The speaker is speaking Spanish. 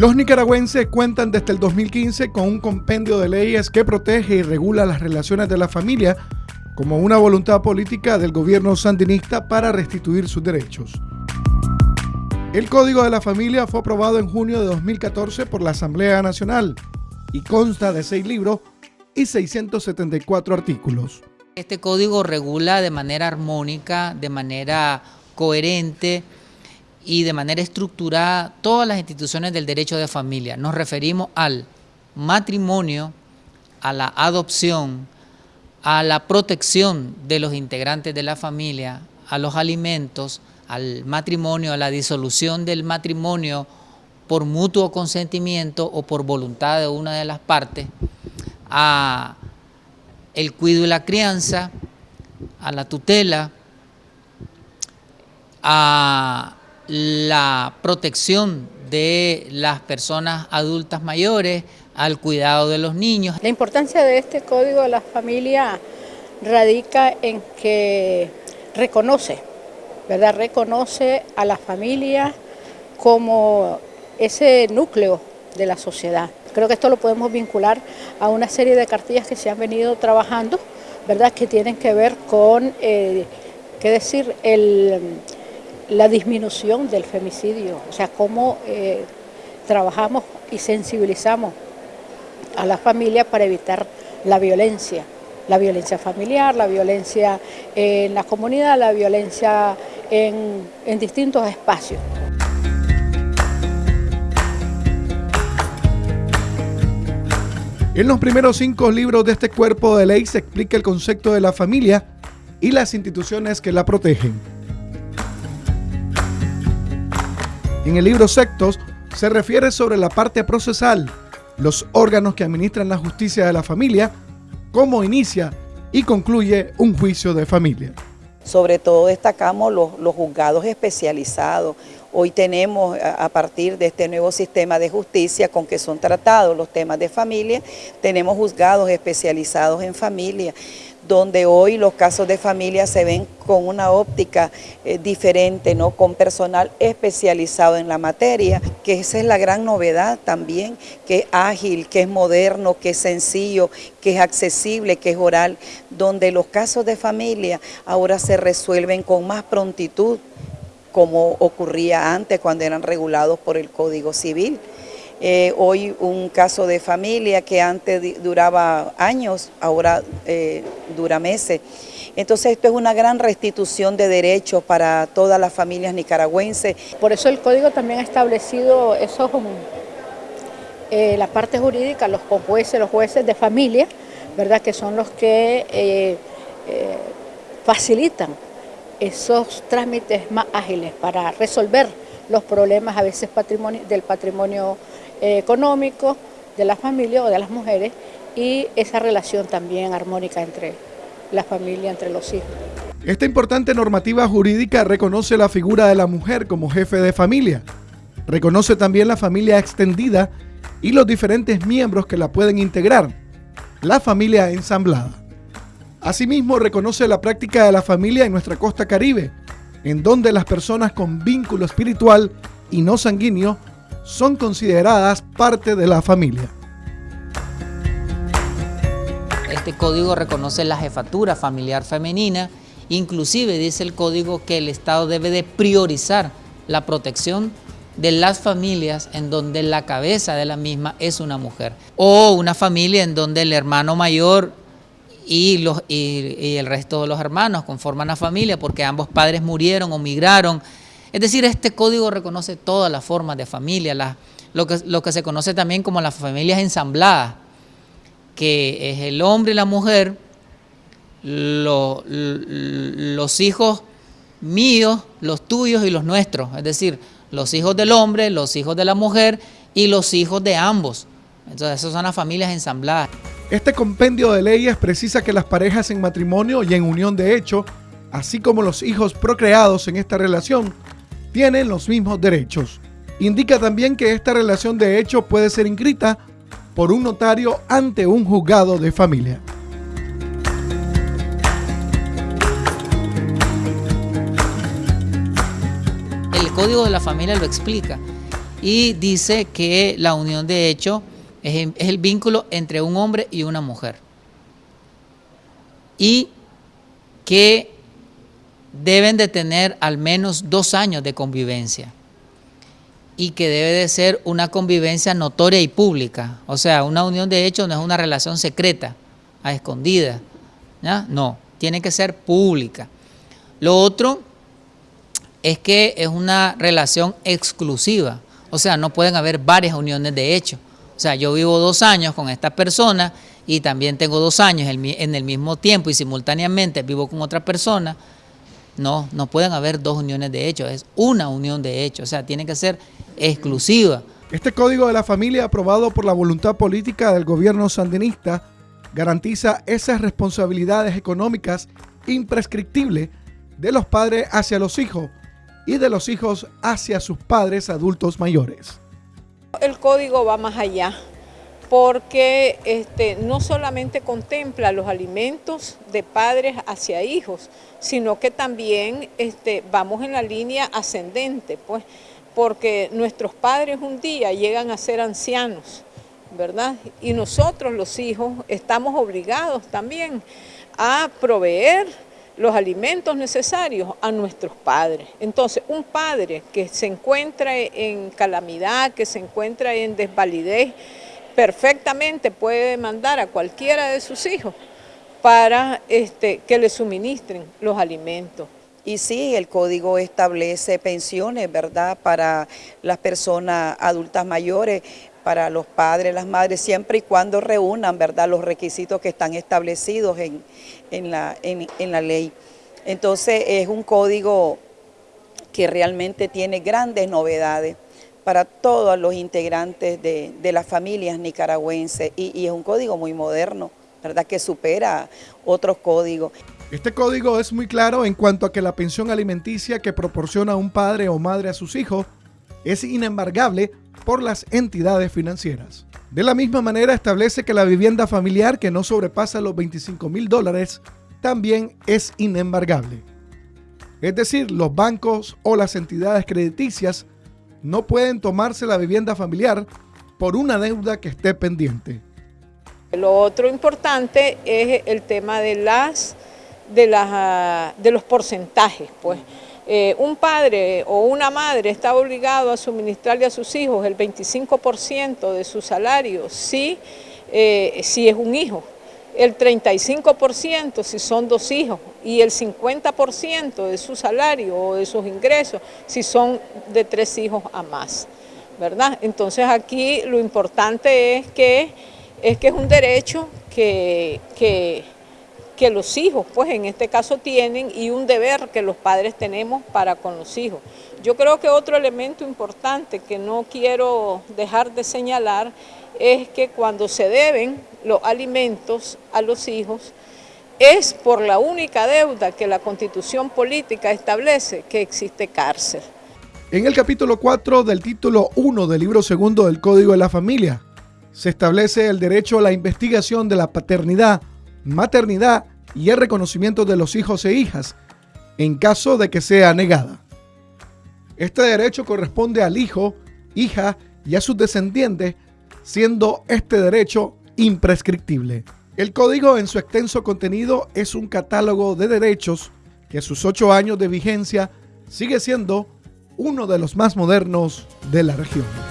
Los nicaragüenses cuentan desde el 2015 con un compendio de leyes que protege y regula las relaciones de la familia como una voluntad política del gobierno sandinista para restituir sus derechos. El Código de la Familia fue aprobado en junio de 2014 por la Asamblea Nacional y consta de seis libros y 674 artículos. Este código regula de manera armónica, de manera coherente y de manera estructurada todas las instituciones del derecho de familia. Nos referimos al matrimonio, a la adopción, a la protección de los integrantes de la familia, a los alimentos, al matrimonio, a la disolución del matrimonio por mutuo consentimiento o por voluntad de una de las partes, a el cuidado y la crianza, a la tutela, a la protección de las personas adultas mayores, al cuidado de los niños. La importancia de este Código de la Familia radica en que reconoce, ¿verdad? Reconoce a la familia como ese núcleo de la sociedad. Creo que esto lo podemos vincular a una serie de cartillas que se han venido trabajando, ¿verdad? Que tienen que ver con, eh, ¿qué decir?, la disminución del femicidio, o sea, cómo eh, trabajamos y sensibilizamos a la familia para evitar la violencia, la violencia familiar, la violencia en la comunidad, la violencia en, en distintos espacios. En los primeros cinco libros de este cuerpo de ley se explica el concepto de la familia y las instituciones que la protegen. En el libro Sectos se refiere sobre la parte procesal, los órganos que administran la justicia de la familia, cómo inicia y concluye un juicio de familia. Sobre todo destacamos los, juzgados especializados. Hoy tenemos, a partir de este nuevo sistema de justicia con que son tratados los temas de familia, tenemos juzgados especializados en familia donde hoy los casos de familia se ven con una óptica eh, diferente, ¿no? con personal especializado en la materia, que esa es la gran novedad también, que es ágil, que es moderno, que es sencillo, que es accesible, que es oral, donde los casos de familia ahora se resuelven con más prontitud, como ocurría antes cuando eran regulados por el Código Civil. Eh, hoy un caso de familia que antes duraba años, ahora eh, dura meses. Entonces esto es una gran restitución de derechos para todas las familias nicaragüenses. Por eso el código también ha establecido esos, eh, la parte jurídica, los jueces, los jueces de familia, ¿verdad? que son los que facilitan esos trámites más ágiles para resolver los problemas a veces del patrimonio eh, económico de la familia o de las mujeres y esa relación también armónica entre la familia, entre los hijos. Esta importante normativa jurídica reconoce la figura de la mujer como jefe de familia, reconoce también la familia extendida y los diferentes miembros que la pueden integrar, la familia ensamblada. Asimismo, reconoce la práctica de la familia en nuestra costa caribe, en donde las personas con vínculo espiritual y no sanguíneo son consideradas parte de la familia. Este código reconoce la jefatura familiar femenina, inclusive dice el código que el Estado debe de priorizar la protección de las familias en donde la cabeza de la misma es una mujer o una familia en donde el hermano mayor y, los, y, el resto de los hermanos conforman la familia porque ambos padres murieron o migraron es decir, este código reconoce todas las formas de familia, lo, que, lo que se conoce también como las familias ensambladas, que es el hombre y la mujer, los hijos míos, los tuyos y los nuestros, es decir, los hijos del hombre, los hijos de la mujer y los hijos de ambos. Entonces, esas son las familias ensambladas. Este compendio de leyes precisa que las parejas en matrimonio y en unión de hecho, así como los hijos procreados en esta relación, tienen los mismos derechos. Indica también que esta relación de hecho puede ser inscrita por un notario ante un juzgado de familia. El Código de la Familia lo explica y dice que la unión de hecho es, el vínculo entre un hombre y una mujer. Y que deben de tener al menos dos años de convivencia y que debe de ser una convivencia notoria y pública. O sea, una unión de hecho no es una relación secreta, a escondida. No, tiene que ser pública. Lo otro es que es una relación exclusiva. O sea, no pueden haber varias uniones de hecho. O sea, yo vivo dos años con esta persona y también tengo dos años en el mismo tiempo y simultáneamente vivo con otra persona. No, no pueden haber dos uniones de hecho, es una unión de hecho. O sea, tiene que ser exclusiva. Este código de la familia aprobado por la voluntad política del gobierno sandinista garantiza esas responsabilidades económicas imprescriptibles de los padres hacia los hijos y de los hijos hacia sus padres adultos mayores. El código va más allá porque este, no solamente contempla los alimentos de padres hacia hijos, sino que también este, vamos en la línea ascendente, pues porque nuestros padres un día llegan a ser ancianos, ¿verdad? Y nosotros los hijos estamos obligados también a proveer los alimentos necesarios a nuestros padres. Entonces, un padre que se encuentra en calamidad, que se encuentra en desvalidez, perfectamente puede mandar a cualquiera de sus hijos para este, que le suministren los alimentos. Y sí, el código establece pensiones, ¿verdad?, para las personas adultas mayores, para los padres, las madres, siempre y cuando reúnan, ¿verdad?, los requisitos que están establecidos en, la, en, la ley. Entonces es un código que realmente tiene grandes novedades para todos los integrantes de, las familias nicaragüenses y, y, es un código muy moderno, ¿verdad? que supera otros códigos. Este código es muy claro en cuanto a que la pensión alimenticia que proporciona un padre o madre a sus hijos es inembargable por las entidades financieras. De la misma manera establece que la vivienda familiar que no sobrepasa los 25 mil dólares también es inembargable. Es decir, los bancos o las entidades crediticias no pueden tomarse la vivienda familiar por una deuda que esté pendiente. Lo otro importante es el tema de de los porcentajes. Pues. Eh, un padre o una madre está obligado a suministrarle a sus hijos el 25% de su salario si, eh, si es un hijo, el 35% si son dos hijos y el 50% de su salario o de sus ingresos si son de tres hijos a más. ¿verdad? Entonces aquí lo importante es que es, que es un derecho que, que que los hijos, pues en este caso tienen, y un deber que los padres tenemos para con los hijos. Yo creo que otro elemento importante que no quiero dejar de señalar es que cuando se deben los alimentos a los hijos, es por la única deuda que la Constitución Política establece que existe cárcel. En el capítulo 4 del título 1 del libro segundo del Código de la Familia, se establece el derecho a la investigación de la paternidad, maternidad y el reconocimiento de los hijos e hijas en caso de que sea negada. Este derecho corresponde al hijo, hija y a sus descendientes, siendo este derecho imprescriptible. El código en su extenso contenido es un catálogo de derechos que a sus ocho años de vigencia sigue siendo uno de los más modernos de la región.